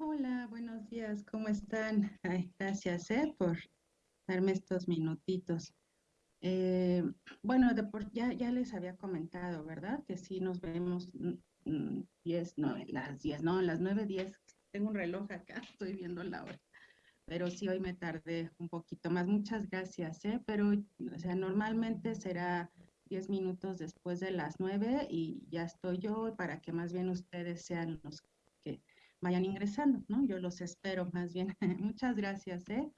Hola, buenos días, ¿cómo están? Gracias, eh, por darme estos minutitos. Eh, bueno, de por, ya, les había comentado, ¿verdad? Que sí nos vemos mm, mm, 10, no, las 10, no, las 9, 10. Tengo un reloj acá, estoy viendo la hora. Pero sí, hoy me tardé un poquito más. Muchas gracias, ¿eh? Pero, o sea, normalmente será 10 minutos después de las 9 y ya estoy yo para que más bien ustedes sean los que vayan ingresando, ¿no? Yo los espero más bien. Muchas gracias, ¿eh?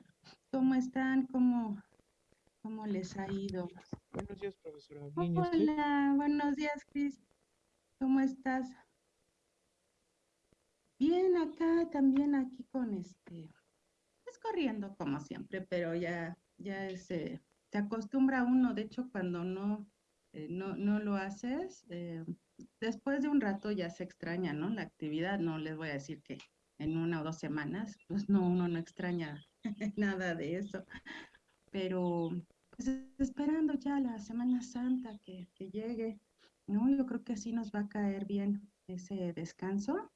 ¿Cómo están? ¿Cómo, cómo les ha ido? Buenos días, profesora. Hola, buenos días, Cris. ¿Cómo estás? Bien, acá también aquí con este, pues corriendo como siempre, pero ya, ya es, eh, se acostumbra uno, de hecho cuando no, eh, no, no lo haces, eh, después de un rato ya se extraña, ¿no? La actividad, no les voy a decir que en una o dos semanas, pues no, uno no extraña nada de eso, pero pues esperando ya la Semana Santa que, que llegue, ¿no? Yo creo que así nos va a caer bien ese descanso.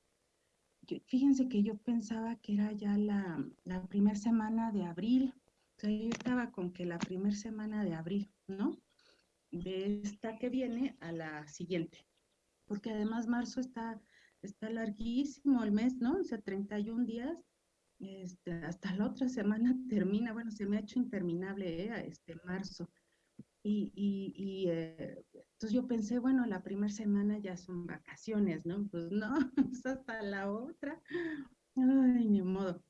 Yo- fíjense que yo pensaba que era ya la, la primera semana de abril, o sea, yo estaba con que la primera semana de abril, ¿no? De esta que viene a la siguiente porque además marzo está, está larguísimo el mes, ¿no? O sea, 31 días, este, hasta la otra semana termina, bueno, se me ha hecho interminable, ¿eh? Este marzo. Y, eh, entonces yo pensé, bueno, la primera semana ya son vacaciones, ¿no? Pues no, es hasta la otra. Ay, ni modo.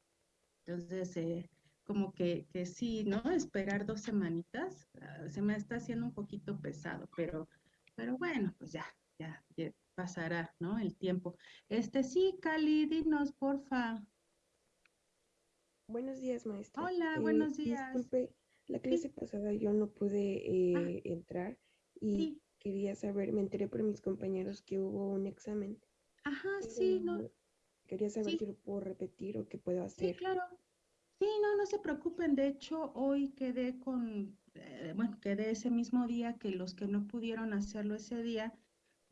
Entonces, eh, como que, que sí, ¿no? Esperar dos semanitas, ah, se me está haciendo un poquito pesado, pero, pero bueno, pues ya, ya, ya pasará, ¿no? El tiempo. Este sí, Cali, dinos, porfa. Buenos días, maestra. Hola, Eh, buenos días. disculpe, la Sí, clase pasada yo no pude ah, eh, entrar y sí, quería saber, me enteré por mis compañeros que hubo un examen, ajá, sí, no, quería saber si sí, lo puedo repetir o qué puedo sí, hacer. claro. Sí, no, no se preocupen. De hecho, hoy quedé con, eh, bueno, quedé ese mismo día que los que no pudieron hacerlo ese día,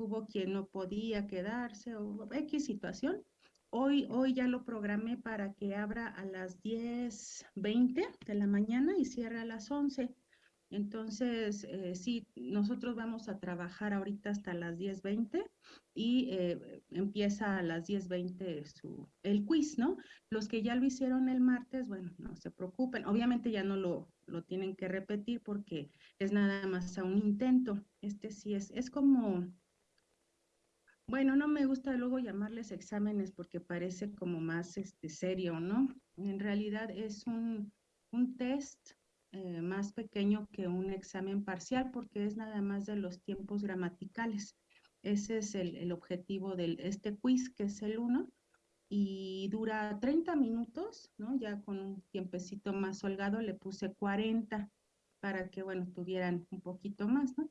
hubo quien no podía quedarse o X situación. Hoy, hoy ya lo programé para que abra a las diez veinte de la mañana y cierre a las 11. Entonces, eh, sí, nosotros vamos a trabajar ahorita hasta las diez veinte y eh, empieza a las diez veinte su, el quiz, ¿no? Los que ya lo hicieron el martes, bueno, no se preocupen. Obviamente ya no lo, lo tienen que repetir porque es nada más a un intento. Este sí es, es como, bueno, no me gusta luego llamarles exámenes porque parece como más este, serio, ¿no? En realidad es un, un test eh, más pequeño que un examen parcial porque es nada más de los tiempos gramaticales. Ese es el, el objetivo de este quiz, que es el uno y dura 30 minutos, ¿no? Ya con un tiempecito más holgado le puse 40 para que, bueno, tuvieran un poquito más, ¿no?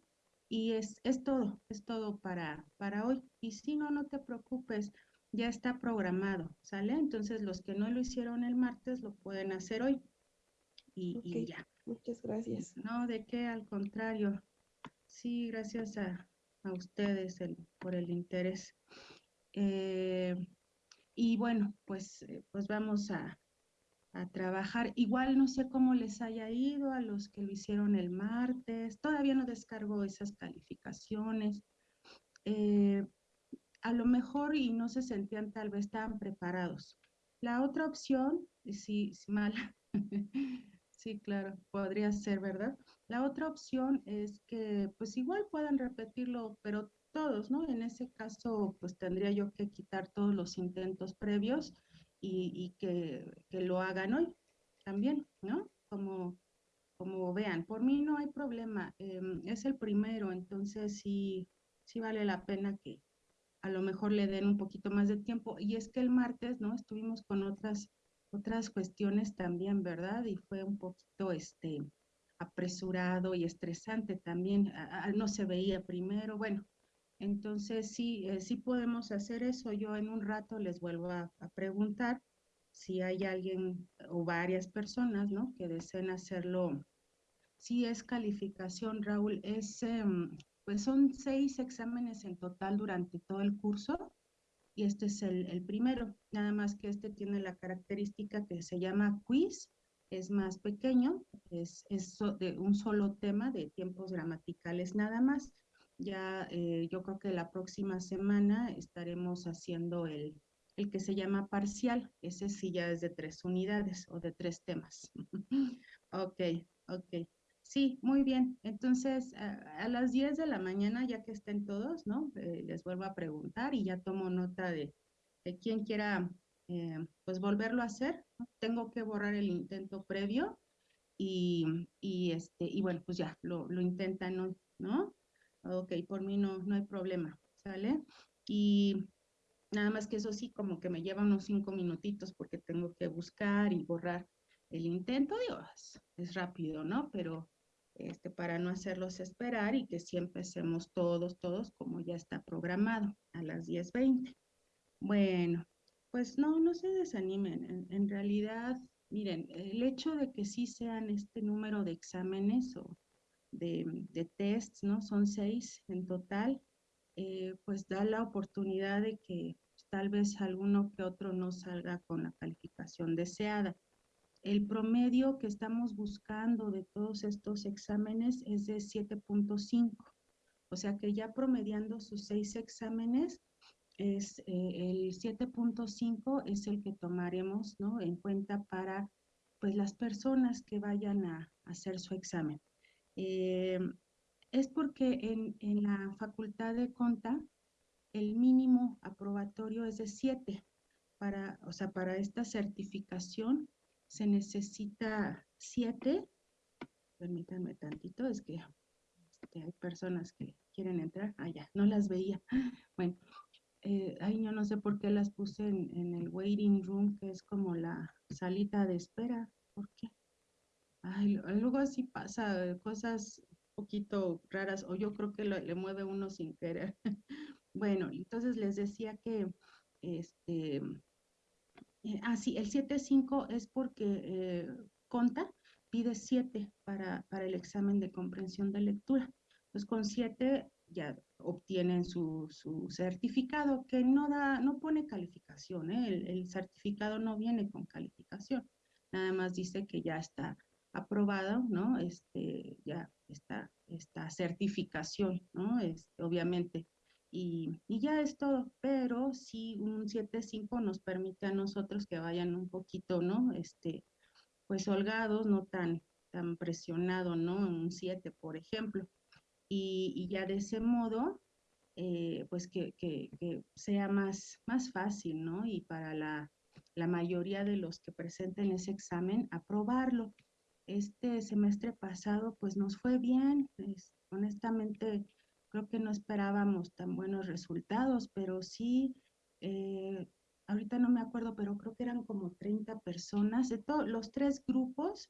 Y es, es todo, es todo para, para hoy. Y si no, no te preocupes, ya está programado, ¿sale? Entonces los que no lo hicieron el martes lo pueden hacer hoy y, ya. muchas gracias. No, de qué, al contrario. Sí, gracias a, a ustedes el, por el interés. Eh, y bueno, pues, eh, pues vamos a, a trabajar. Igual no sé cómo les haya ido a los que lo hicieron el martes. Todavía no descargo esas calificaciones. Eh, a lo mejor y no se sentían tal vez tan preparados. La otra opción, sí, sí, mala, sí, claro, podría ser, ¿verdad? La otra opción es que pues igual puedan repetirlo, pero todos, ¿no? En ese caso, pues tendría yo que quitar todos los intentos previos y, que, que lo hagan hoy también, ¿no? Como, como vean, por mí no hay problema, em, es el primero, entonces sí, sí vale la pena que, a lo mejor le den un poquito más de tiempo. Y es que el martes, ¿no? Estuvimos con otras, otras cuestiones también, ¿verdad? Y fue un poquito, este, apresurado y estresante también. No se veía primero, bueno. Entonces, sí, eh, sí podemos hacer eso. Yo en un rato les vuelvo a, preguntar si hay alguien o varias personas, ¿no? Que deseen hacerlo. Sí es calificación, Raúl, es, em, pues son seis exámenes en total durante todo el curso y este es el, el, primero, nada más que este tiene la característica que se llama quiz, es más pequeño, es, es de un solo tema de tiempos gramaticales nada más. Ya eh, yo creo que la próxima semana estaremos haciendo el, el que se llama parcial, ese sí ya es de tres unidades o de tres temas. ok, ok. Sí, muy bien. Entonces, a, las 10 de la mañana, ya que estén todos, ¿no? Eh, les vuelvo a preguntar y ya tomo nota de, de quien quiera, eh, pues, volverlo a hacer. Tengo que borrar el intento previo y, y, este, y bueno, pues ya, lo, lo intentan, ¿no? ¿no? Ok, por mí no, no hay problema, ¿sale? Y nada más que eso sí, como que me lleva unos cinco minutitos porque tengo que buscar y borrar el intento, Dios, es rápido, ¿no? Pero este, para no hacerlos esperar y que sí empecemos todos, todos como ya está programado a las 10.20. Bueno, pues no, no se desanimen. En, realidad, miren, el hecho de que sí sean este número de exámenes o de, de tests, ¿no? Son seis en total, eh, pues da la oportunidad de que pues, tal vez alguno que otro no salga con la calificación deseada. El promedio que estamos buscando de todos estos exámenes es de 7.5. O sea que ya promediando sus seis exámenes, es eh, el 7.5 es el que tomaremos ¿no? en cuenta para pues, las personas que vayan a, hacer su examen. Eh, es porque en, en, la facultad de Conta el mínimo aprobatorio es de 7 para, o sea, para esta certificación se necesita siete. Permítanme tantito, es que este, hay personas que quieren entrar. Ah, ya, no las veía. Bueno, eh, yo no sé por qué las puse en, el waiting room, que es como la salita de espera. ¿Por qué? Luego así pasa, cosas un poquito raras, o yo creo que le mueve uno sin querer. bueno, entonces les decía que este eh, ah, sí, el 7.5 es porque eh, Conta pide 7 para, para, el examen de comprensión de lectura. Pues con 7 ya obtienen su, su, certificado, que no da, no pone calificación, ¿eh? el, el, certificado no viene con calificación, nada más dice que ya está aprobado, ¿no? Este, ya está esta certificación, ¿no? Este, obviamente y, ya es todo, pero sí un 7.5 nos permite a nosotros que vayan un poquito, ¿no? Este, pues holgados, no tan, tan presionado, ¿no? Un 7, por ejemplo. Y, ya de ese modo, eh, pues que, que, que, sea más, más fácil, ¿no? Y para la, la mayoría de los que presenten ese examen, aprobarlo. Este semestre pasado, pues nos fue bien, es, honestamente, creo que no esperábamos tan buenos resultados, pero sí, eh, ahorita no me acuerdo, pero creo que eran como 30 personas de todos los tres grupos,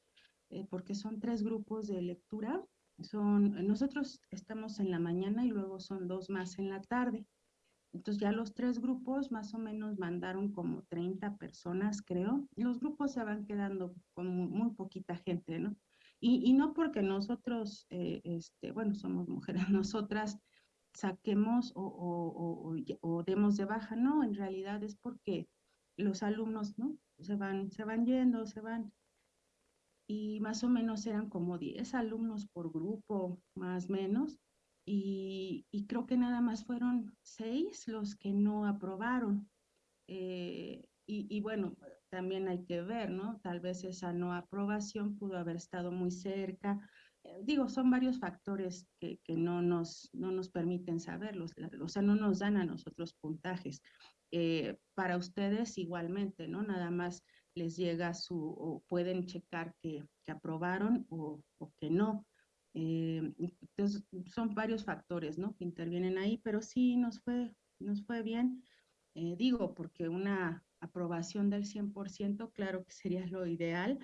eh, porque son tres grupos de lectura. Son, nosotros estamos en la mañana y luego son dos más en la tarde. Entonces ya los tres grupos más o menos mandaron como 30 personas, creo. Los grupos se van quedando con muy poquita gente, ¿no? Y, no porque nosotros, eh, este, bueno, somos mujeres, nosotras saquemos o, o, demos de baja, no, en realidad es porque los alumnos, ¿no? Se van, se van yendo, se van. Y más o menos eran como 10 alumnos por grupo, más o menos. Y, y, creo que nada más fueron 6 los que no aprobaron. Eh, y, y, bueno, también hay que ver, ¿no? Tal vez esa no aprobación pudo haber estado muy cerca. Eh, digo, son varios factores que, que, no, nos, no nos permiten saberlos, o sea, no nos dan a nosotros puntajes. Eh, para ustedes igualmente, ¿no? Nada más les llega su, o pueden checar que, que aprobaron o, o, que no. Eh, entonces, son varios factores, ¿no? Que intervienen ahí, pero sí nos fue, nos fue bien. digo, porque una aprobación del 100%, claro que sería lo ideal,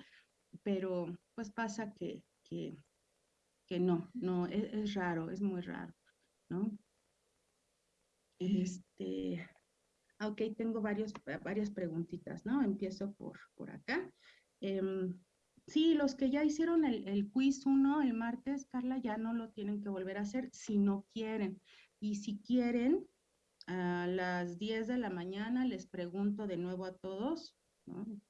pero pues pasa que, que, que no, no, es, es, raro, es muy raro, ¿no? Este, ok, tengo varios, varias preguntitas, ¿no? Empiezo por, por acá. Eh, sí, los que ya hicieron el, quiz 1 el martes, Carla, ya no lo tienen que volver a hacer si no quieren. Y si quieren, A las 10 de la mañana les pregunto de nuevo a todos,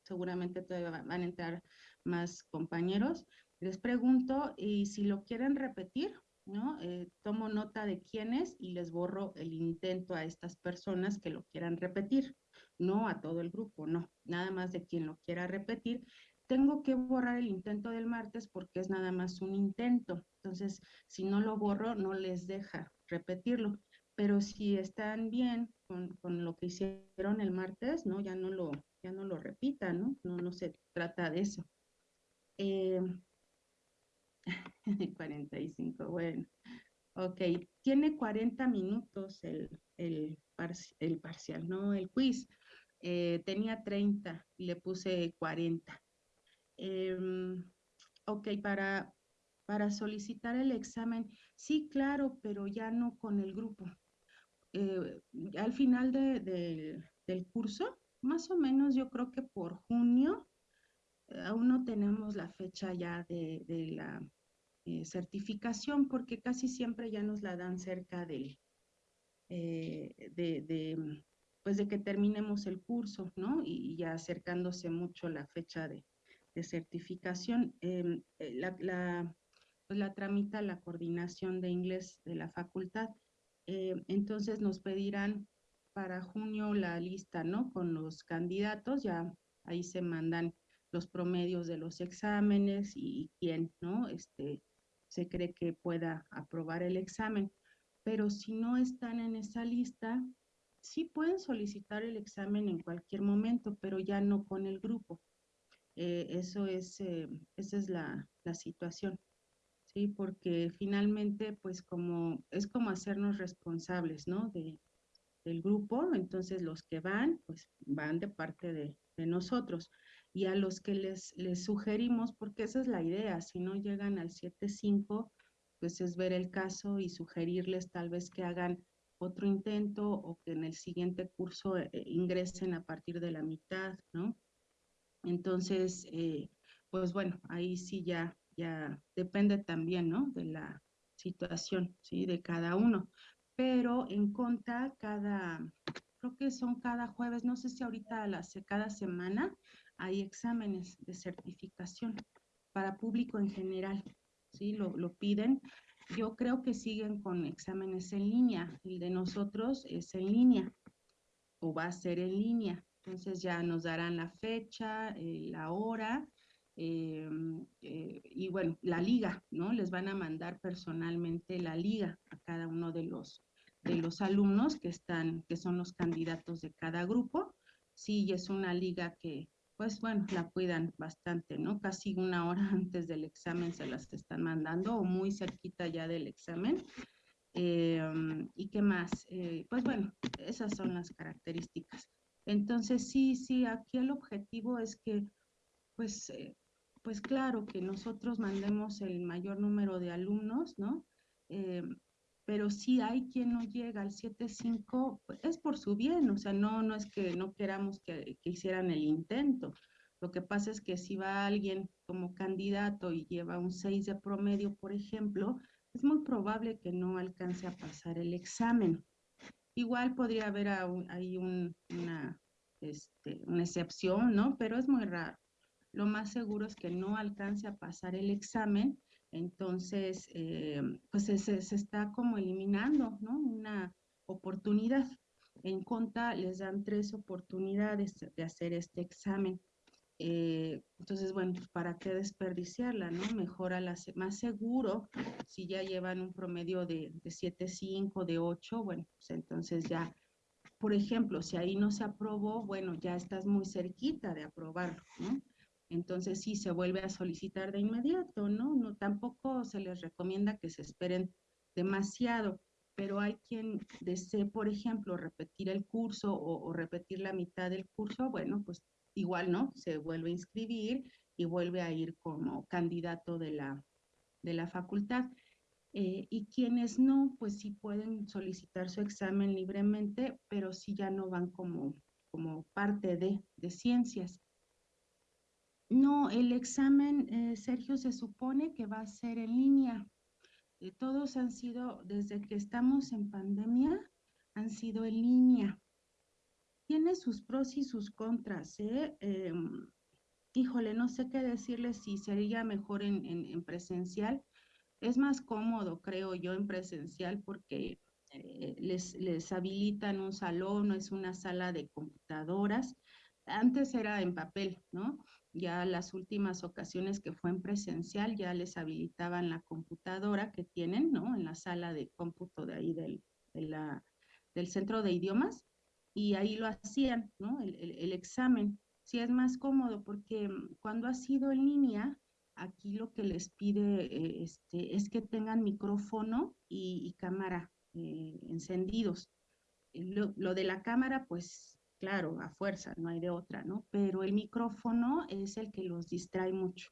seguramente todavía van a entrar más compañeros, les pregunto y si lo quieren repetir, ¿no? Eh, tomo nota de quiénes y les borro el intento a estas personas que lo quieran repetir, no a todo el grupo, no, nada más de quien lo quiera repetir. Tengo que borrar el intento del martes porque es nada más un intento. Entonces, si no lo borro, no les deja repetirlo. Pero si están bien con, con lo que hicieron el martes, ¿no? Ya no lo, ya no lo repitan, ¿no? No, se trata de eso. Eh, 45, bueno. Ok, tiene 40 minutos el, el, el parcial, ¿no? El quiz. Eh, tenía 30 y le puse 40. Em, ok, para, para solicitar el examen, sí, claro, pero ya no con el grupo. Eh, al final de, del curso, más o menos yo creo que por junio, eh, aún no tenemos la fecha ya de, la eh, certificación porque casi siempre ya nos la dan cerca del, eh, de, pues de que terminemos el curso, ¿no? Y, ya acercándose mucho la fecha de, certificación. Em, eh, la, la, pues la tramita la coordinación de inglés de la facultad. entonces nos pedirán para junio la lista, ¿no? Con los candidatos, ya ahí se mandan los promedios de los exámenes y, quién, ¿no? Este, se cree que pueda aprobar el examen. Pero si no están en esa lista, sí pueden solicitar el examen en cualquier momento, pero ya no con el grupo. Eh, eso es, eh, esa es la, la, situación, ¿sí? Porque finalmente, pues como, es como hacernos responsables, ¿no? De, del grupo, entonces los que van, pues van de parte de, de nosotros y a los que les, les sugerimos, porque esa es la idea, si no llegan al 7.5, pues es ver el caso y sugerirles tal vez que hagan otro intento o que en el siguiente curso eh, ingresen a partir de la mitad, ¿no? Entonces, eh, pues bueno, ahí sí ya, ya depende también, ¿no? De la situación, ¿sí? De cada uno. Pero en conta, cada, creo que son cada jueves, no sé si ahorita las, cada semana, hay exámenes de certificación para público en general, ¿sí? Lo, lo, piden. Yo creo que siguen con exámenes en línea. El de nosotros es en línea o va a ser en línea. Entonces ya nos darán la fecha, eh, la hora eh, eh, y bueno, la liga, ¿no? Les van a mandar personalmente la liga a cada uno de los, de los alumnos que están, que son los candidatos de cada grupo. Sí, es una liga que, pues bueno, la cuidan bastante, ¿no? Casi una hora antes del examen se las están mandando o muy cerquita ya del examen. ¿Y qué más? Pues bueno, esas son las características. Entonces, sí, sí, aquí el objetivo es que, pues, eh, pues claro, que nosotros mandemos el mayor número de alumnos, ¿no? Em, pero si hay quien no llega al 7.5, pues, es por su bien, o sea, no, no es que no queramos que, que, hicieran el intento. Lo que pasa es que si va alguien como candidato y lleva un 6 de promedio, por ejemplo, es muy probable que no alcance a pasar el examen. Igual podría haber ahí un, una, este, una excepción, ¿no? Pero es muy raro. Lo más seguro es que no alcance a pasar el examen entonces, eh, pues se, está como eliminando, ¿no? Una oportunidad. En conta les dan tres oportunidades de hacer este examen. Eh, entonces, bueno, pues, ¿para qué desperdiciarla, no? Mejor a la, más seguro, si ya llevan un promedio de, de 7.5, de 8, bueno, pues entonces ya, por ejemplo, si ahí no se aprobó, bueno, ya estás muy cerquita de aprobarlo, ¿no? entonces sí se vuelve a solicitar de inmediato, ¿no? No tampoco se les recomienda que se esperen demasiado, pero hay quien desee, por ejemplo, repetir el curso o, repetir la mitad del curso, bueno, pues igual, ¿no? Se vuelve a inscribir y vuelve a ir como candidato de la, de la facultad. Eh, y quienes no, pues sí pueden solicitar su examen libremente, pero sí ya no van como, como parte de, de ciencias. No, el examen, eh, Sergio, se supone que va a ser en línea. Eh, todos han sido, desde que estamos en pandemia, han sido en línea. Tiene sus pros y sus contras, ¿eh? Em, híjole, no sé qué decirles si sería mejor en, en, presencial. Es más cómodo, creo yo, en presencial porque eh, les, les habilitan un salón, es una sala de computadoras. Antes era en papel, ¿no? Ya las últimas ocasiones que fue en presencial ya les habilitaban la computadora que tienen, ¿no? En la sala de cómputo de ahí del, del centro de idiomas y ahí lo hacían, ¿no? El, el, examen. Sí es más cómodo porque mm, cuando ha sido en línea, aquí lo que les pide eh, este, es que tengan micrófono y, cámara eh, encendidos. Lo, lo, de la cámara, pues claro, a fuerza, no hay de otra, ¿no? Pero el micrófono es el que los distrae mucho.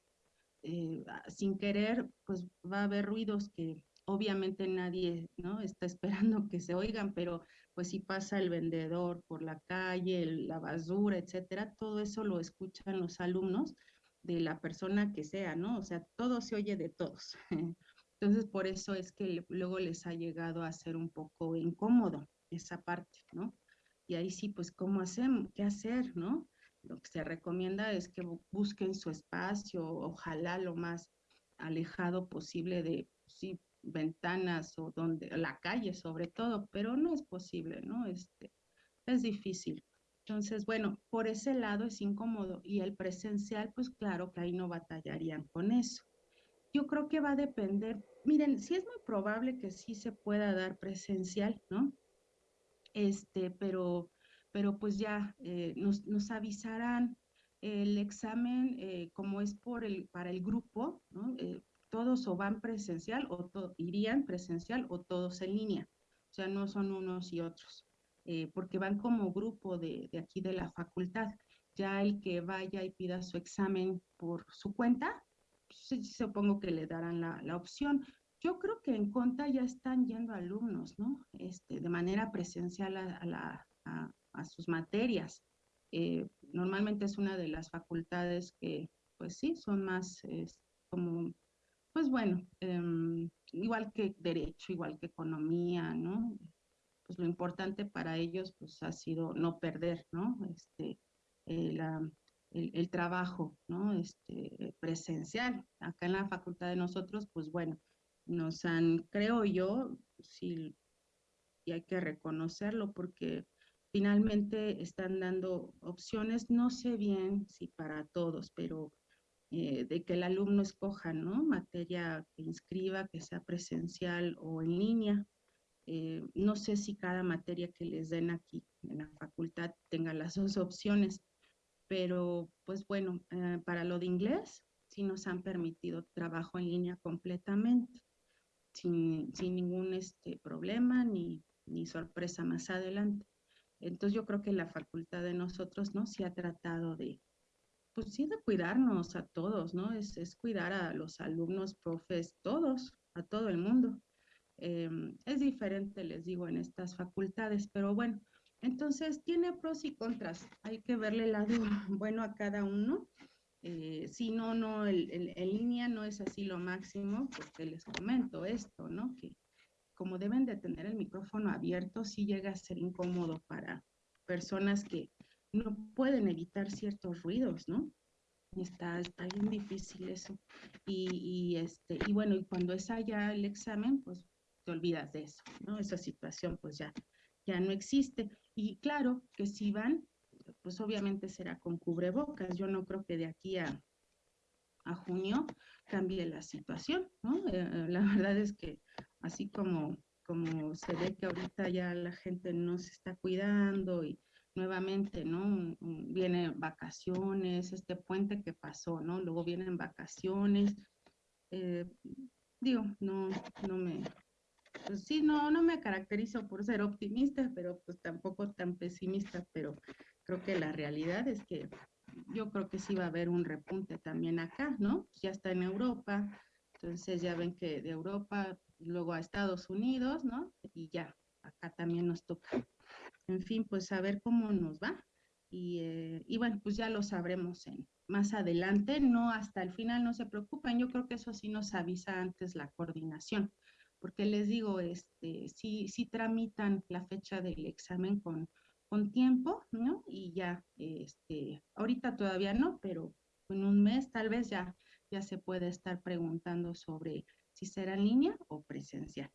Eh, sin querer, pues va a haber ruidos que obviamente nadie, ¿no? Está esperando que se oigan, pero pues si pasa el vendedor por la calle, la basura, etcétera, todo eso lo escuchan los alumnos de la persona que sea, ¿no? O sea, todo se oye de todos. Entonces, por eso es que luego les ha llegado a ser un poco incómodo esa parte, ¿no? Y ahí sí, pues, ¿cómo hacemos? ¿Qué hacer, no? Lo que se recomienda es que busquen su espacio, ojalá lo más alejado posible de, sí, ventanas o donde, la calle sobre todo, pero no es posible, ¿no? Este, es difícil. Entonces, bueno, por ese lado es incómodo y el presencial, pues claro que ahí no batallarían con eso. Yo creo que va a depender, miren, sí es muy probable que sí se pueda dar presencial, ¿no? este, pero, pero pues ya eh, nos, nos, avisarán el examen, eh, como es por el, para el grupo, ¿no? Eh, todos o van presencial o irían presencial o todos en línea, o sea, no son unos y otros, porque van como grupo de, de, aquí de la facultad. Ya el que vaya y pida su examen por su cuenta, pues, supongo que le darán la, la opción, yo creo que en Conta ya están yendo alumnos, ¿no? Este, de manera presencial a, a, sus materias. Eh, normalmente es una de las facultades que, pues sí, son más como, pues bueno, em, igual que derecho, igual que economía, ¿no? Pues lo importante para ellos, pues ha sido no perder, ¿no? Este, eh, el, el, trabajo, ¿no? Este, presencial. Acá en la facultad de nosotros, pues bueno, nos han, creo yo, sí, y hay que reconocerlo porque finalmente están dando opciones, no sé bien si para todos, pero eh, de que el alumno escoja, ¿no? Materia que inscriba, que sea presencial o en línea. Eh, no sé si cada materia que les den aquí en la facultad tenga las dos opciones, pero pues bueno, eh, para lo de inglés sí nos han permitido trabajo en línea completamente sin, sin ningún este, problema ni, ni sorpresa más adelante. Entonces yo creo que la facultad de nosotros, ¿no? Sí ha tratado de, pues sí, de cuidarnos a todos, ¿no? Es, es cuidar a los alumnos, profes, todos, a todo el mundo. Em, es diferente, les digo, en estas facultades, pero bueno, entonces tiene pros y contras. Hay que verle el lado bueno a cada uno eh, si no, no, el, en línea no es así lo máximo, porque les comento esto, ¿no? Que como deben de tener el micrófono abierto, sí llega a ser incómodo para personas que no pueden evitar ciertos ruidos, ¿no? Está, está bien difícil eso. Y, y, este, y bueno, y cuando es allá el examen, pues te olvidas de eso, ¿no? Esa situación pues ya, ya no existe. Y claro que si van, pues obviamente será con cubrebocas. Yo no creo que de aquí a, a junio cambie la situación, ¿no? Eh, eh, la verdad es que así como, como se ve que ahorita ya la gente no se está cuidando y nuevamente, ¿no? Vienen vacaciones, este puente que pasó, ¿no? Luego vienen vacaciones. Eh, digo, no, no me, pues sí, no, no me caracterizo por ser optimista, pero pues tampoco tan pesimista, pero creo que la realidad es que yo creo que sí va a haber un repunte también acá, ¿no? Pues ya está en Europa, entonces ya ven que de Europa luego a Estados Unidos, ¿no? Y ya, acá también nos toca. En fin, pues a ver cómo nos va. Y, eh, y bueno, pues ya lo sabremos en, más adelante, no hasta el final, no se preocupen, yo creo que eso sí nos avisa antes la coordinación porque les digo, este, sí, sí tramitan la fecha del examen con, con tiempo, ¿no? Y ya, este, ahorita todavía no, pero en un mes tal vez ya, ya se puede estar preguntando sobre si será en línea o presencial.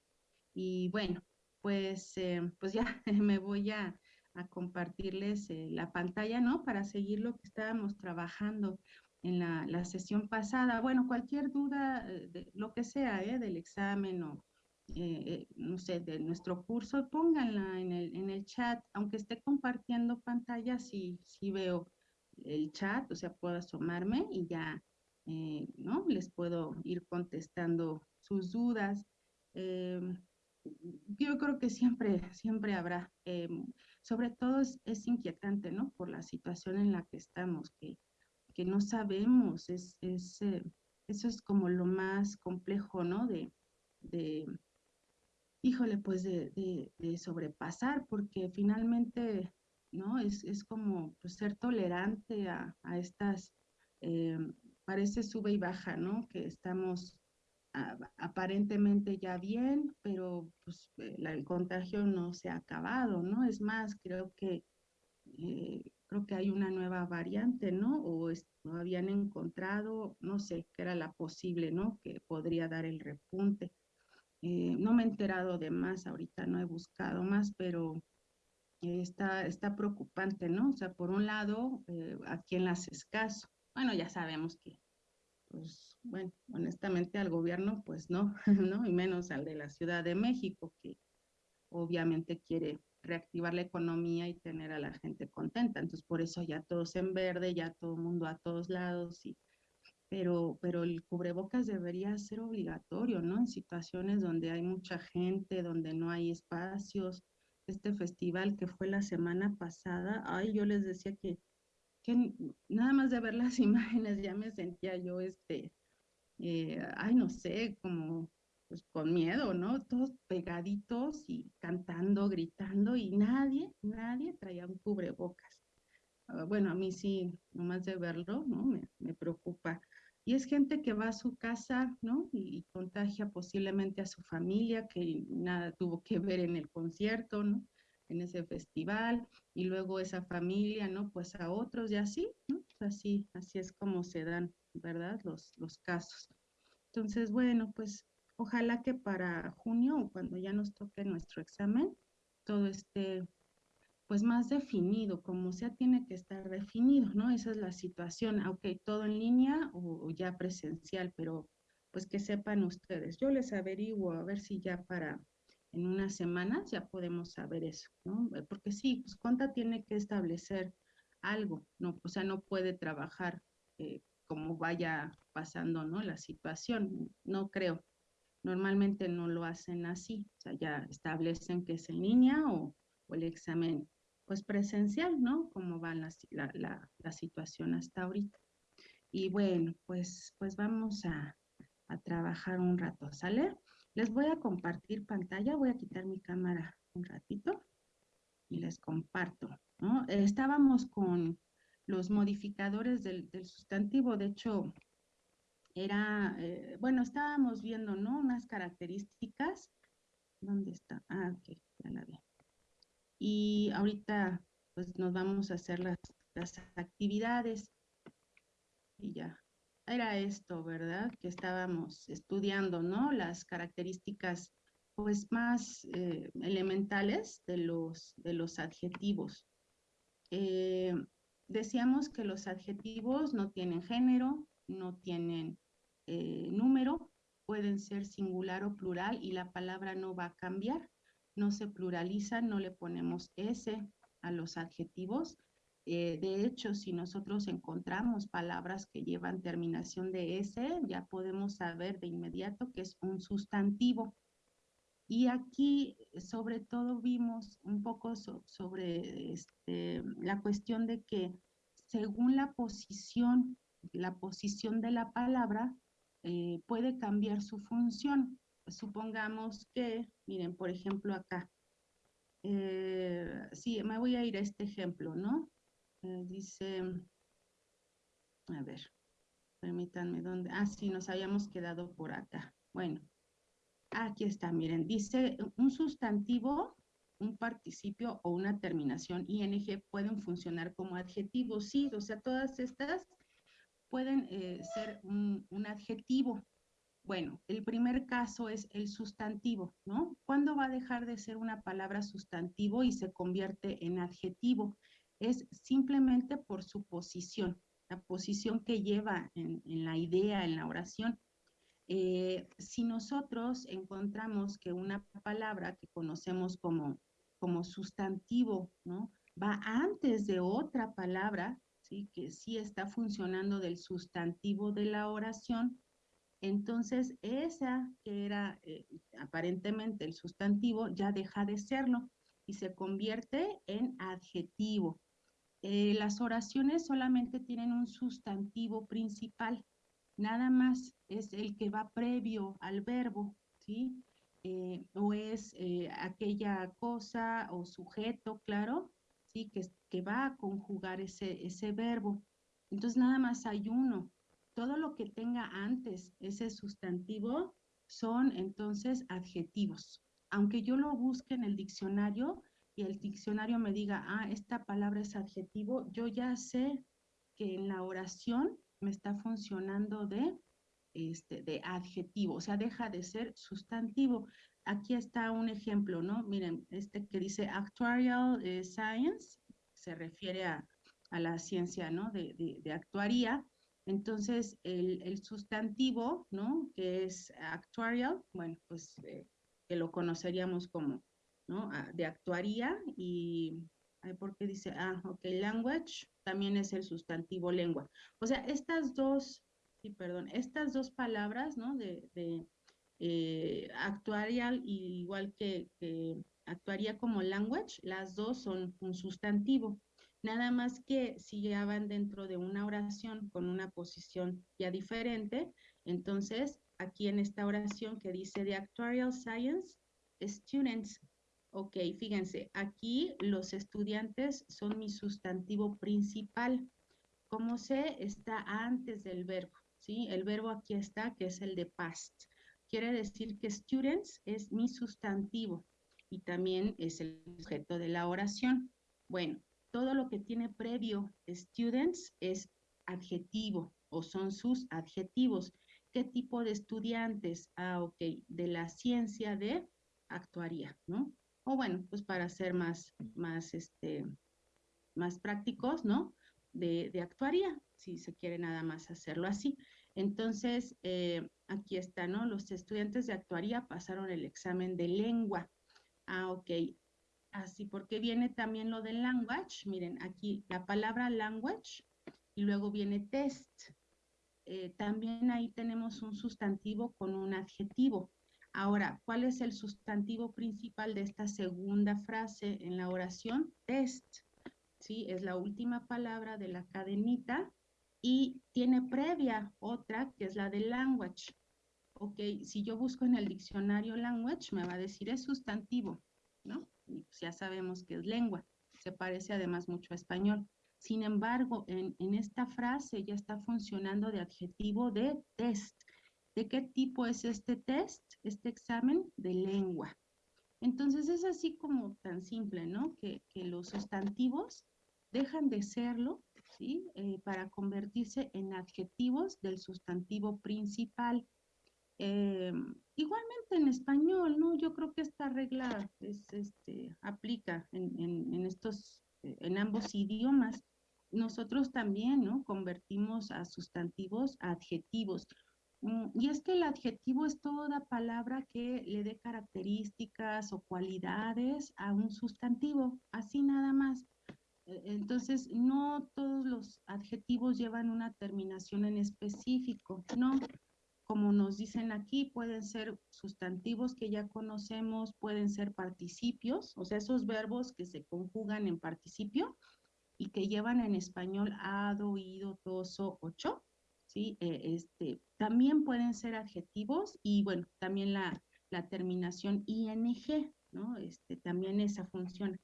Y bueno, pues, eh, pues ya me voy a, a compartirles eh, la pantalla, ¿no? Para seguir lo que estábamos trabajando en la, la sesión pasada. Bueno, cualquier duda, eh, de lo que sea. Del examen o, no sé, de nuestro curso, pónganla en el, en el chat, aunque esté compartiendo pantalla, sí veo el chat, o sea, puedo asomarme y ya, ¿no? Les puedo ir contestando sus dudas. Em, yo creo que siempre, siempre habrá. Em, sobre todo es, inquietante, ¿no? Por la situación en la que estamos, que, que no sabemos, es, es eh, eso es como lo más complejo, ¿no? De, de híjole, pues de, de, de, sobrepasar, porque finalmente, ¿no? Es, es como pues, ser tolerante a, a estas, eh, parece sube y baja, ¿no? Que estamos aparentemente ya bien, pero pues, eh, el contagio no se ha acabado, ¿no? Es más, creo que eh, creo que hay una nueva variante, ¿no? O no habían encontrado, no sé, qué era la posible, ¿no? Que podría dar el repunte. Eh, no me he enterado de más, ahorita no he buscado más, pero está, está preocupante, ¿no? O sea, por un lado, aquí en las escaso, bueno, ya sabemos que pues bueno, honestamente al gobierno pues no, ¿no? Y menos al de la Ciudad de México, que obviamente quiere reactivar la economía y tener a la gente contenta. Entonces, por eso ya todos en verde, ya todo el mundo a todos lados, y, pero, pero el cubrebocas debería ser obligatorio, ¿no? En situaciones donde hay mucha gente, donde no hay espacios. Este festival que fue la semana pasada, ay, yo les decía que que nada más de ver las imágenes ya me sentía yo, este, eh, ay, no sé, como pues con miedo, ¿no? Todos pegaditos y cantando, gritando y nadie, nadie traía un cubrebocas. Uh, bueno, a mí sí, nomás de verlo, ¿no? Me, me, preocupa. Y es gente que va a su casa, ¿no? Y contagia posiblemente a su familia, que nada tuvo que ver en el concierto, ¿no? En ese festival y luego esa familia, ¿no? Pues a otros y así, ¿no? Así, así es como se dan, ¿verdad? Los, los casos. Entonces, bueno, pues ojalá que para junio cuando ya nos toque nuestro examen, todo esté pues más definido, como sea tiene que estar definido, ¿no? Esa es la situación, aunque todo en línea o ya presencial, pero pues que sepan ustedes. Yo les averiguo a ver si ya para en unas semanas ya podemos saber eso, ¿no? Eh, porque sí, pues Conta tiene que establecer algo, ¿no? O sea, no puede trabajar eh, como vaya pasando, ¿no? La situación, no creo. Normalmente no lo hacen así, o sea, ya establecen que es en línea o, o el examen, pues presencial, ¿no? Como va la, la, la, situación hasta ahorita. Y bueno, pues, pues vamos a, a trabajar un rato, ¿sale? Les voy a compartir pantalla, voy a quitar mi cámara un ratito y les comparto. ¿no? Estábamos con los modificadores del, sustantivo, de hecho, era, eh, bueno, estábamos viendo, ¿no? Unas características. ¿Dónde está? Ah, ok, ya la vi. Y ahorita, pues nos vamos a hacer las, las actividades. Y ya, era esto, ¿verdad? Que estábamos estudiando, ¿no? Las características pues más eh, elementales de los, de los adjetivos. Eh, decíamos que los adjetivos no tienen género, no tienen eh, número, pueden ser singular o plural y la palabra no va a cambiar, no se pluraliza, no le ponemos S a los adjetivos, eh, de hecho, si nosotros encontramos palabras que llevan terminación de S, ya podemos saber de inmediato que es un sustantivo. Y aquí, sobre todo, vimos un poco so, sobre este, la cuestión de que según la posición, la posición de la palabra, eh, puede cambiar su función. Supongamos que, miren, por ejemplo, acá, eh, sí, me voy a ir a este ejemplo, ¿no? Eh, dice, a ver, permítanme dónde. Ah, sí, nos habíamos quedado por acá. Bueno, Aquí está, miren, dice un sustantivo, un participio o una terminación ing pueden funcionar como adjetivos, sí, o sea, todas estas pueden eh, ser un, un adjetivo. Bueno, el primer caso es el sustantivo, ¿no? ¿Cuándo va a dejar de ser una palabra sustantivo y se convierte en adjetivo? Es simplemente por su posición, la posición que lleva en, la idea, en la oración. Eh, si nosotros encontramos que una palabra que conocemos como, como sustantivo, ¿no? Va antes de otra palabra, ¿sí? Que sí está funcionando del sustantivo de la oración, entonces esa que era eh, aparentemente el sustantivo ya deja de serlo y se convierte en adjetivo. Eh, las oraciones solamente tienen un sustantivo principal, nada más es el que va previo al verbo, ¿sí? Eh, o es aquella cosa o sujeto, claro, ¿sí? Que, que va a conjugar ese, ese verbo. Entonces nada más hay uno, todo lo que tenga antes ese sustantivo son entonces adjetivos. Aunque yo lo busque en el diccionario y el diccionario me diga, ah, esta palabra es adjetivo, yo ya sé que en la oración me está funcionando de, este, de adjetivo, o sea, deja de ser sustantivo. Aquí está un ejemplo, ¿no? Miren, este que dice actuarial eh, science, se refiere a, la ciencia, ¿no? De, de, actuaría. Entonces, el, sustantivo, ¿no? Que es actuarial, bueno, pues eh, que lo conoceríamos como, Ah, de actuaría y, ¿por qué dice? Ah, ok, language también es el sustantivo lengua. O sea, estas dos, sí, perdón, estas dos palabras, ¿no? De, de eh, igual que, que actuaría como language, las dos son un sustantivo. Nada más que si ya van dentro de una oración con una posición ya diferente, entonces aquí en esta oración que dice de Actuarial Science, students, ok, fíjense, aquí los estudiantes son mi sustantivo principal. Como sé, está antes del verbo, ¿sí? El verbo aquí está, que es el de past. Quiere decir que students es mi sustantivo y también es el objeto de la oración. Bueno, todo lo que tiene previo students es adjetivo o son sus adjetivos. ¿Qué tipo de estudiantes? Ah, ok, de la ciencia de actuaría, ¿no? O bueno, pues para ser más, más, este, más prácticos, ¿no? De, de actuaría, si se quiere nada más hacerlo así. Entonces, eh, aquí está, ¿no? Los estudiantes de actuaría pasaron el examen de lengua. Ah, ok. Así, porque viene también lo de language. Miren, aquí la palabra language y luego viene test. Eh, también ahí tenemos un sustantivo con un adjetivo. Ahora, ¿cuál es el sustantivo principal de esta segunda frase en la oración? Test. Sí, es la última palabra de la cadenita y tiene previa otra que es la de language. Ok, si yo busco en el diccionario language, me va a decir es sustantivo, ¿no? Pues ya sabemos que es lengua, se parece además mucho a español. Sin embargo, en, esta frase ya está funcionando de adjetivo de test. ¿De qué tipo es este test, este examen? De lengua. Entonces es así como tan simple, ¿no? Que, los sustantivos dejan de serlo, ¿sí? Eh, para convertirse en adjetivos del sustantivo principal. Eh, igualmente en español, ¿no? Yo creo que esta regla es, este, aplica en, estos, eh, en ambos idiomas. Nosotros también, ¿no? Convertimos a sustantivos a adjetivos. Mm, y es que el adjetivo es toda palabra que le dé características o cualidades a un sustantivo, así nada más. E, entonces, no todos los adjetivos llevan una terminación en específico, no como nos dicen aquí, pueden ser sustantivos que ya conocemos, pueden ser participios, o sea, esos verbos que se conjugan en participio y que llevan en español ado, ido, toso, ocho, ¿sí? Eh, este, también pueden ser adjetivos y, bueno, también la, la terminación ing, ¿no? Este, también esa función.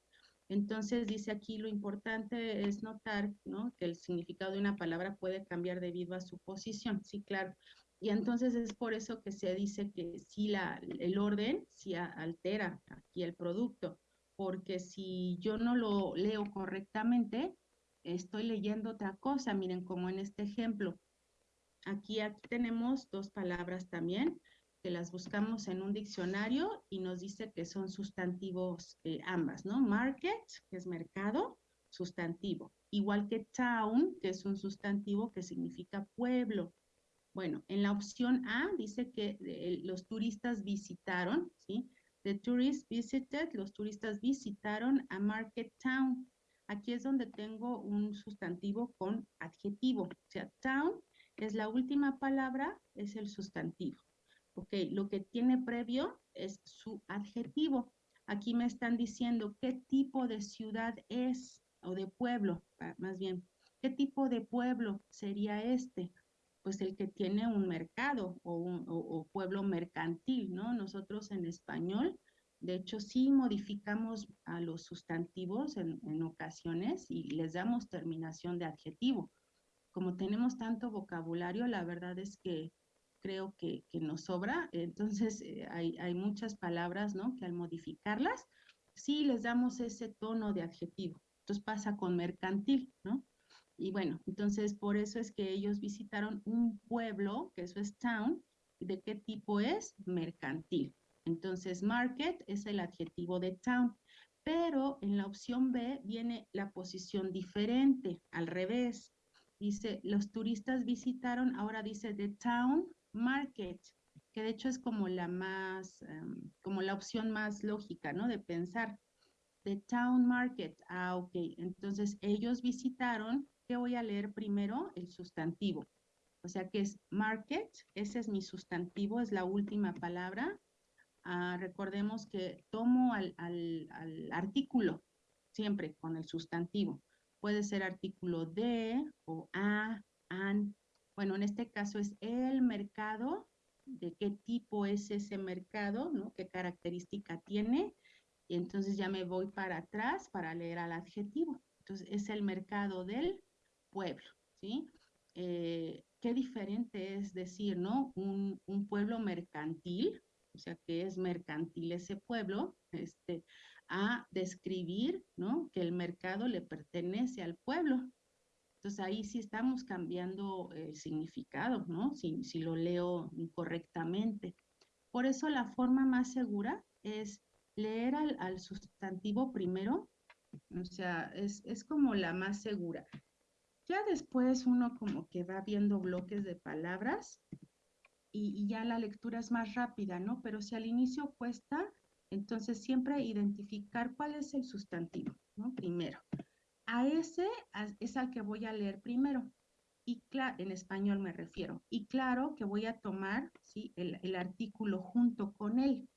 Entonces dice aquí lo importante es notar ¿no? que el significado de una palabra puede cambiar debido a su posición. Sí, claro. Y entonces es por eso que se dice que si la, el orden sí altera aquí el producto, porque si yo no lo leo correctamente, estoy leyendo otra cosa. Miren, como en este ejemplo, aquí, aquí tenemos dos palabras también, que las buscamos en un diccionario y nos dice que son sustantivos eh, ambas, ¿no? Market, que es mercado, sustantivo. Igual que town, que es un sustantivo que significa pueblo. Bueno, en la opción A dice que eh, los turistas visitaron, ¿sí? The tourists visited, los turistas visitaron a Market Town. Aquí es donde tengo un sustantivo con adjetivo. O sea, town es la última palabra, es el sustantivo. Ok, lo que tiene previo es su adjetivo. Aquí me están diciendo qué tipo de ciudad es, o de pueblo, más bien. ¿Qué tipo de pueblo sería este? Pues el que tiene un mercado o, un, pueblo mercantil, ¿no? Nosotros en español, de hecho, sí modificamos a los sustantivos en, en ocasiones y les damos terminación de adjetivo. Como tenemos tanto vocabulario, la verdad es que creo que, nos sobra. Entonces, eh, hay, hay, muchas palabras, ¿no? Que al modificarlas, sí les damos ese tono de adjetivo. Entonces pasa con mercantil, ¿no? Y bueno, entonces por eso es que ellos visitaron un pueblo, que eso es town, ¿de qué tipo es? Mercantil. Entonces, market es el adjetivo de town, pero en la opción B viene la posición diferente, al revés. Dice, los turistas visitaron, ahora dice the town market, que de hecho es como la más, em, como la opción más lógica, ¿no? De pensar. The town market, ah, ok. Entonces ellos visitaron, ¿qué voy a leer primero? El sustantivo. O sea que es market, ese es mi sustantivo, es la última palabra. Ah, recordemos que tomo al, al, al artículo, siempre con el sustantivo. Puede ser artículo de o a, an, bueno, en este caso es el mercado, de qué tipo es ese mercado, ¿no? ¿Qué característica tiene? Y entonces ya me voy para atrás para leer al adjetivo. Entonces es el mercado del pueblo, ¿sí? Eh, qué diferente es decir, ¿no? Un, un, pueblo mercantil, o sea, que es mercantil ese pueblo, este, a describir, ¿no? Que el mercado le pertenece al pueblo. Entonces ahí sí estamos cambiando el significado, ¿no? Si, si lo leo incorrectamente. Por eso la forma más segura es leer al, sustantivo primero, o sea, es, es, como la más segura. Ya después uno como que va viendo bloques de palabras y, y, ya la lectura es más rápida, ¿no? Pero si al inicio cuesta, entonces siempre identificar cuál es el sustantivo, ¿no? Primero. A ese es al que voy a leer primero. Y en español me refiero. Y claro que voy a tomar ¿sí? el, artículo junto con él.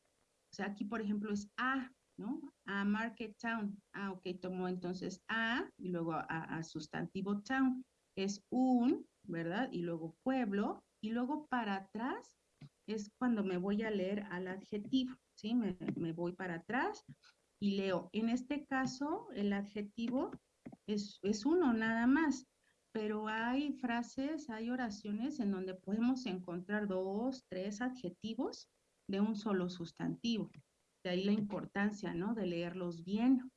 O sea, aquí por ejemplo es A, ¿no? A Market Town. Ah, ok, tomo entonces A y luego a, sustantivo town. Es un, ¿verdad? Y luego pueblo. Y luego para atrás es cuando me voy a leer al adjetivo, ¿sí? Me, voy para atrás y leo. En este caso, el adjetivo es, uno nada más, pero hay frases, hay oraciones en donde podemos encontrar dos, tres adjetivos de un solo sustantivo. De ahí la importancia, ¿no? De leerlos bien.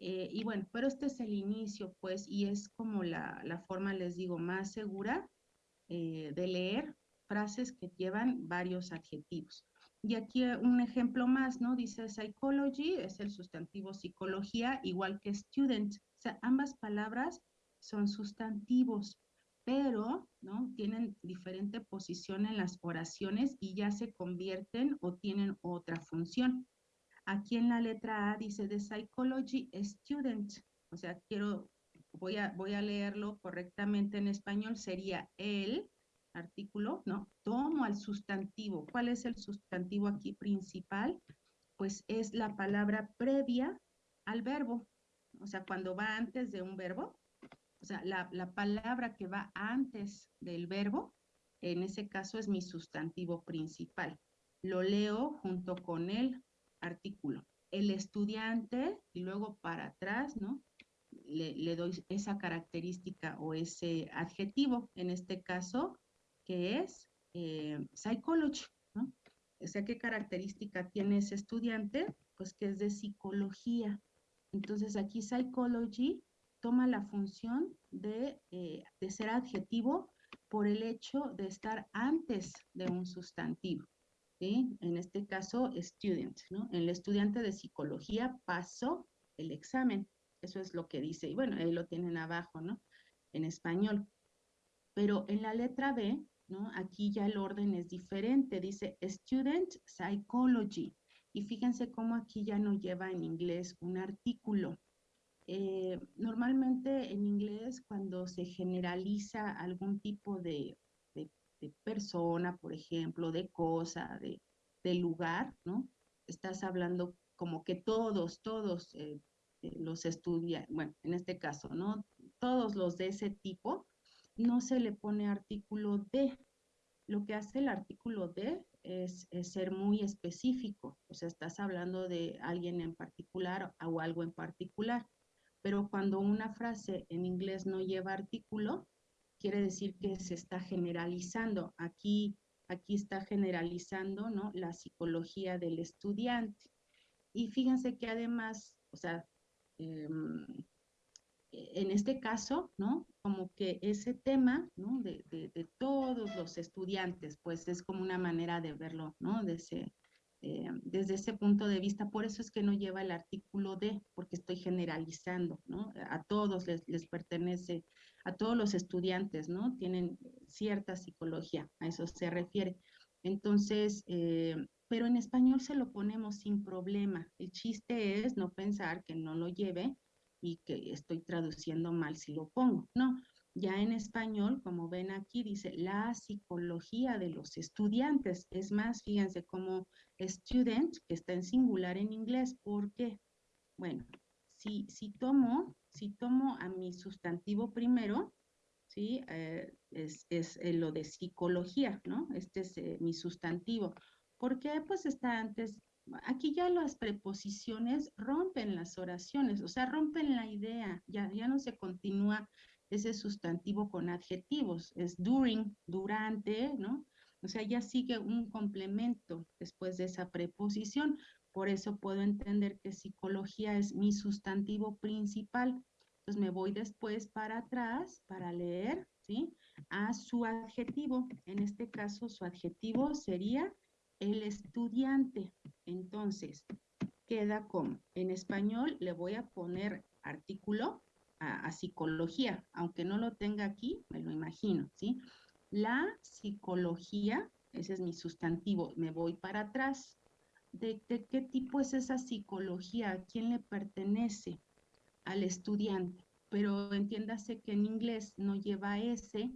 Eh, y bueno, pero este es el inicio, pues, y es como la, forma, les digo, más segura eh, de leer frases que llevan varios adjetivos. Y aquí eh, un ejemplo más, ¿no? Dice psychology, es el sustantivo psicología, igual que student. O sea, ambas palabras son sustantivos, pero, ¿no? Tienen diferente posición en las oraciones y ya se convierten o tienen otra función. Aquí en la letra A dice the psychology student. O sea, quiero, voy a, voy a leerlo correctamente en español, sería el artículo, ¿no? Tomo al sustantivo. ¿Cuál es el sustantivo aquí principal? Pues es la palabra previa al verbo. O sea, cuando va antes de un verbo, o sea, la, la palabra que va antes del verbo, en ese caso es mi sustantivo principal. Lo leo junto con el artículo. El estudiante, y luego para atrás, ¿no? Le, le, doy esa característica o ese adjetivo. En este caso, que es eh, psychology, ¿no? O sea, ¿qué característica tiene ese estudiante? Pues que es de psicología. Entonces aquí psychology toma la función de, eh, de ser adjetivo por el hecho de estar antes de un sustantivo. ¿sí? En este caso, student, ¿no? El estudiante de psicología pasó el examen. Eso es lo que dice. Y bueno, ahí lo tienen abajo, ¿no? En español. Pero en la letra B, ¿no? Aquí ya el orden es diferente. Dice Student Psychology. Y fíjense cómo aquí ya no lleva en inglés un artículo. Eh, normalmente en inglés cuando se generaliza algún tipo de, persona, por ejemplo, de cosa, de, lugar, ¿no? Estás hablando como que todos, todos eh, eh, los estudian, bueno, en este caso, ¿no? Todos los de ese tipo, no se le pone artículo de. Lo que hace el artículo de es, ser muy específico, o sea, estás hablando de alguien en particular o algo en particular pero cuando una frase en inglés no lleva artículo, quiere decir que se está generalizando. Aquí, aquí está generalizando ¿no? la psicología del estudiante. Y fíjense que además, o sea, em, en este caso, ¿no? Como que ese tema, ¿no? De, de, de, todos los estudiantes, pues es como una manera de verlo, ¿no? De ese, eh, desde ese punto de vista. Por eso es que no lleva el artículo de, porque estoy generalizando, ¿no? A todos les, les pertenece, a todos los estudiantes, ¿no? Tienen cierta psicología, a eso se refiere. Entonces, eh, pero en español se lo ponemos sin problema. El chiste es no pensar que no lo lleve y que estoy traduciendo mal si lo pongo. No, ya en español, como ven aquí, dice la psicología de los estudiantes. Es más, fíjense como student, que está en singular en inglés. ¿Por qué? Bueno, si, si, tomo, si tomo a mi sustantivo primero, ¿sí? Eh, es, es lo de psicología, ¿no? Este es eh, mi sustantivo. ¿Por qué? Pues está antes, aquí ya las preposiciones rompen las oraciones, o sea, rompen la idea, ya, ya no se continúa ese sustantivo con adjetivos, es during, durante, ¿no? O sea, ya sigue un complemento después de esa preposición. Por eso puedo entender que psicología es mi sustantivo principal. Entonces me voy después para atrás para leer, ¿sí? A su adjetivo. En este caso, su adjetivo sería el estudiante. Entonces, queda como, en español le voy a poner artículo a, psicología, aunque no lo tenga aquí, me lo imagino, ¿sí? La psicología, ese es mi sustantivo, me voy para atrás. ¿De, qué tipo es esa psicología? ¿A quién le pertenece? Al estudiante. Pero entiéndase que en inglés no lleva ese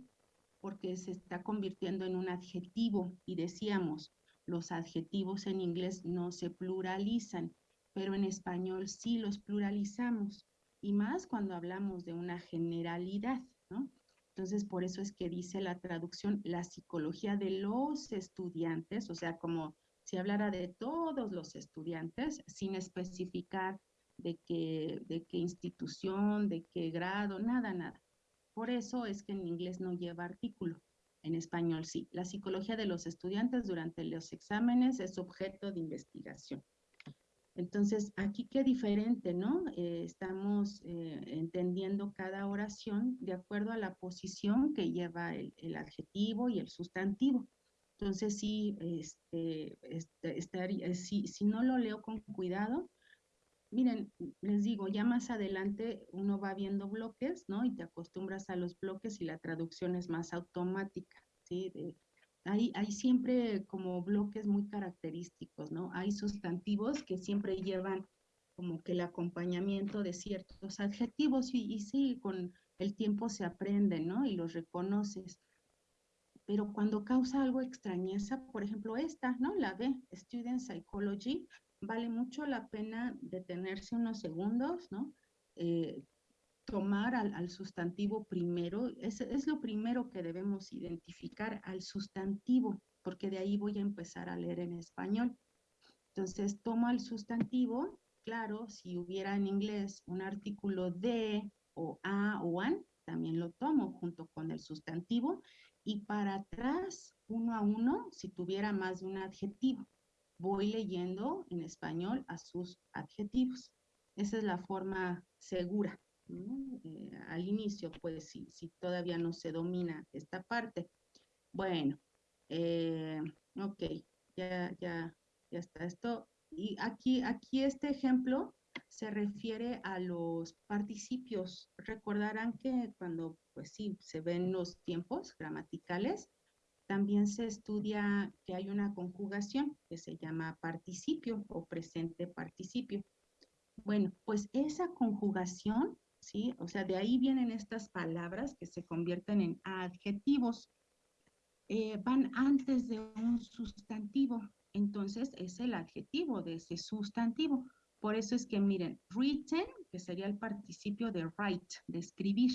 porque se está convirtiendo en un adjetivo y decíamos, los adjetivos en inglés no se pluralizan, pero en español sí los pluralizamos y más cuando hablamos de una generalidad, ¿no? Entonces, por eso es que dice la traducción, la psicología de los estudiantes, o sea, como si hablara de todos los estudiantes, sin especificar de qué, de qué institución, de qué grado, nada, nada. Por eso es que en inglés no lleva artículo, en español sí. La psicología de los estudiantes durante los exámenes es objeto de investigación. Entonces, aquí qué diferente, ¿no? Eh, estamos eh, entendiendo cada oración de acuerdo a la posición que lleva el, adjetivo y el sustantivo. Entonces, este, este, si, si no lo leo con cuidado, miren, les digo, ya más adelante uno va viendo bloques, ¿no? Y te acostumbras a los bloques y la traducción es más automática, ¿sí? hay, siempre como bloques muy característicos, ¿no? Hay sustantivos que siempre llevan como que el acompañamiento de ciertos adjetivos y, y sí, con el tiempo se aprenden, ¿no? Y los reconoces. Pero cuando causa algo extrañeza, por ejemplo esta, ¿no? La B, Student Psychology, vale mucho la pena detenerse unos segundos, ¿no? Eh, tomar al, sustantivo primero, es, es, lo primero que debemos identificar al sustantivo, porque de ahí voy a empezar a leer en español. Entonces, tomo el sustantivo, claro, si hubiera en inglés un artículo de o a o an, también lo tomo junto con el sustantivo y para atrás, uno a uno, si tuviera más de un adjetivo. Voy leyendo en español a sus adjetivos. Esa es la forma segura. Eh, al inicio, pues si, todavía no se domina esta parte. Bueno, eh, ok, ya, ya, ya está esto. Y aquí, aquí este ejemplo se refiere a los participios. Recordarán que cuando, pues sí, se ven los tiempos gramaticales, también se estudia que hay una conjugación que se llama participio o presente participio. Bueno, pues esa conjugación, ¿sí? O sea, de ahí vienen estas palabras que se convierten en adjetivos. Eh, van antes de un sustantivo. Entonces es el adjetivo de ese sustantivo. Por eso es que miren, written, que sería el participio de write, de escribir,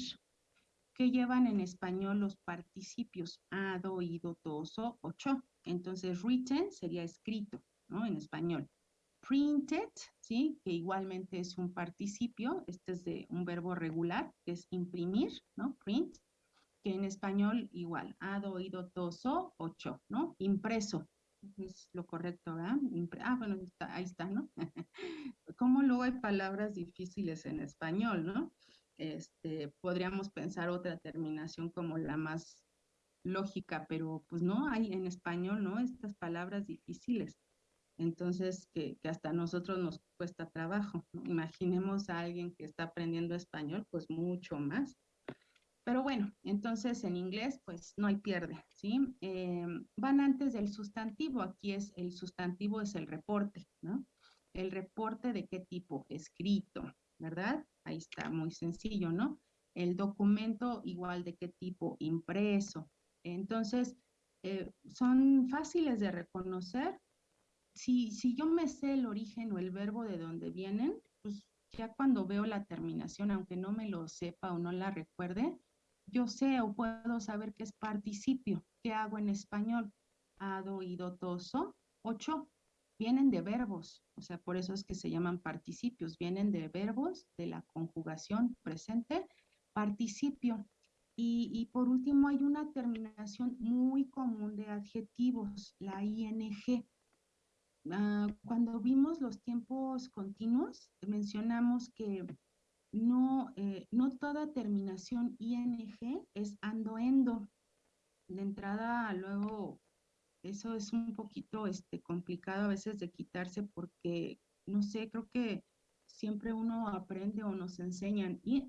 que llevan en español los participios ado, ido, toso, ocho. Entonces, written sería escrito, ¿no? En español. Printed, ¿sí? Que igualmente es un participio, este es de un verbo regular, que es imprimir, ¿no? Print, que en español igual, ado, ido, toso, ocho, ¿no? Impreso, es lo correcto, ¿verdad? ah, bueno, ahí está, ¿no? Como luego hay palabras difíciles en español, ¿no? Este, podríamos pensar otra terminación como la más lógica, pero pues no hay en español, ¿no? Estas palabras difíciles. Entonces, que, hasta a nosotros nos cuesta trabajo. Imaginemos a alguien que está aprendiendo español, pues mucho más. Pero bueno, entonces en inglés pues no hay pierde, ¿sí? Eh, van antes del sustantivo, aquí es el sustantivo es el reporte, ¿no? El reporte de qué tipo, escrito, ¿verdad? Ahí está, muy sencillo, ¿no? El documento igual de qué tipo, impreso. Entonces, eh, son fáciles de reconocer. Si, si yo me sé el origen o el verbo de donde vienen, pues ya cuando veo la terminación, aunque no me lo sepa o no la recuerde, yo sé o puedo saber qué es participio. ¿Qué hago en español? Ado, ido, toso, ocho. Vienen de verbos, o sea, por eso es que se llaman participios. Vienen de verbos de la conjugación presente, participio. Y, por último, hay una terminación muy común de adjetivos, la ing. Ah, cuando vimos los tiempos continuos, mencionamos que no, eh, no toda terminación ing es ando-endo. De entrada, luego, eso es un poquito este, complicado a veces de quitarse porque, no sé, creo que siempre uno aprende o nos enseñan. ing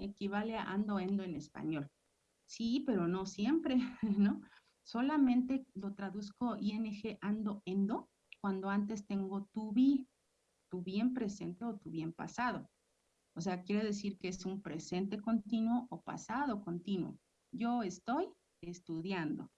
equivale a ando-endo en español. Sí, pero no siempre, ¿no? Solamente lo traduzco ing ando-endo cuando antes tengo to be, tu bien presente o tu bien pasado. O sea, quiere decir que es un presente continuo o pasado continuo. Yo estoy estudiando.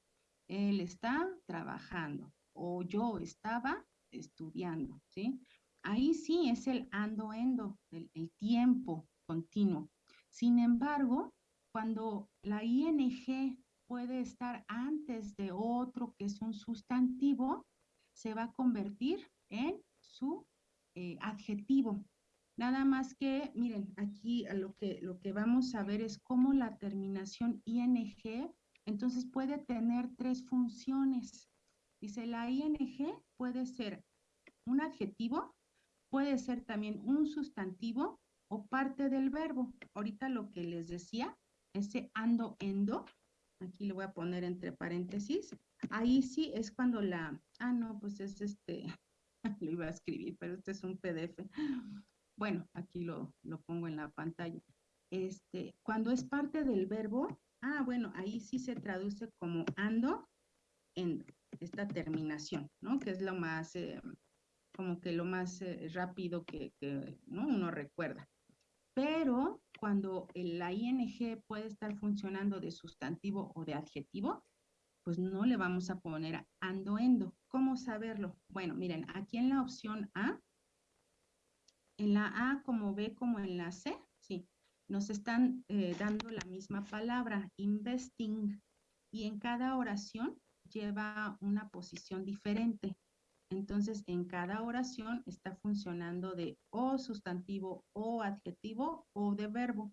Él está trabajando. O yo estaba estudiando, ¿sí? Ahí sí es el ando-endo, el, el tiempo continuo. Sin embargo, cuando la ing puede estar antes de otro que es un sustantivo, se va a convertir en su eh, adjetivo. Nada más que, miren, aquí lo que, lo que vamos a ver es cómo la terminación ing, entonces puede tener tres funciones. Dice, la ing puede ser un adjetivo, puede ser también un sustantivo o parte del verbo. Ahorita lo que les decía, ese ando, endo, aquí le voy a poner entre paréntesis, ahí sí es cuando la, ah, no, pues es este, lo iba a escribir, pero este es un PDF. Bueno, aquí lo, pongo en la pantalla. Este, cuando es parte del verbo, ah, bueno, ahí sí se traduce como ando, en esta terminación, ¿no? Que es lo más, eh, como que lo más eh, rápido que, ¿no? uno recuerda. Pero cuando la ing puede estar funcionando de sustantivo o de adjetivo, pues no le vamos a poner ando, endo. ¿Cómo saberlo? Bueno, miren, aquí en la opción A en la A como B como en la C, nos están eh, dando la misma palabra, investing, y en cada oración lleva una posición diferente. Entonces, en cada oración está funcionando de o sustantivo o adjetivo o de verbo.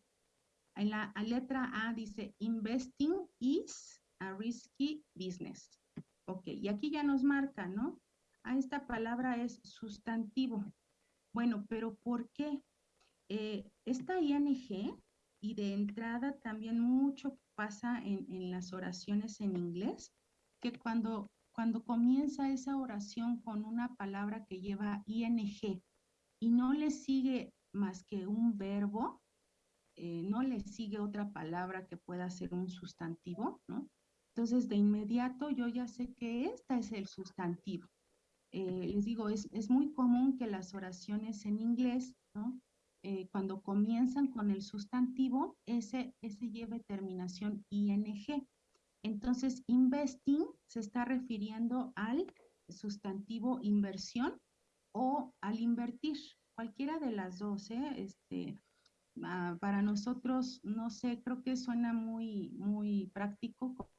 En la letra A dice investing is a risky business. Ok, y aquí ya nos marca, ¿no? Ah, esta palabra es sustantivo. Bueno, pero ¿por qué? Eh, esta ING, y de entrada también mucho pasa en, en las oraciones en inglés, que cuando, cuando comienza esa oración con una palabra que lleva ING y no le sigue más que un verbo, eh, no le sigue otra palabra que pueda ser un sustantivo, ¿no? Entonces, de inmediato yo ya sé que esta es el sustantivo. Eh, les digo, es, es, muy común que las oraciones en inglés, ¿no? Eh, cuando comienzan con el sustantivo, ese, ese lleve terminación ing. Entonces, investing se está refiriendo al sustantivo inversión o al invertir, cualquiera de las dos, ¿eh? Este, Ah, para nosotros, no sé, creo que suena muy, muy práctico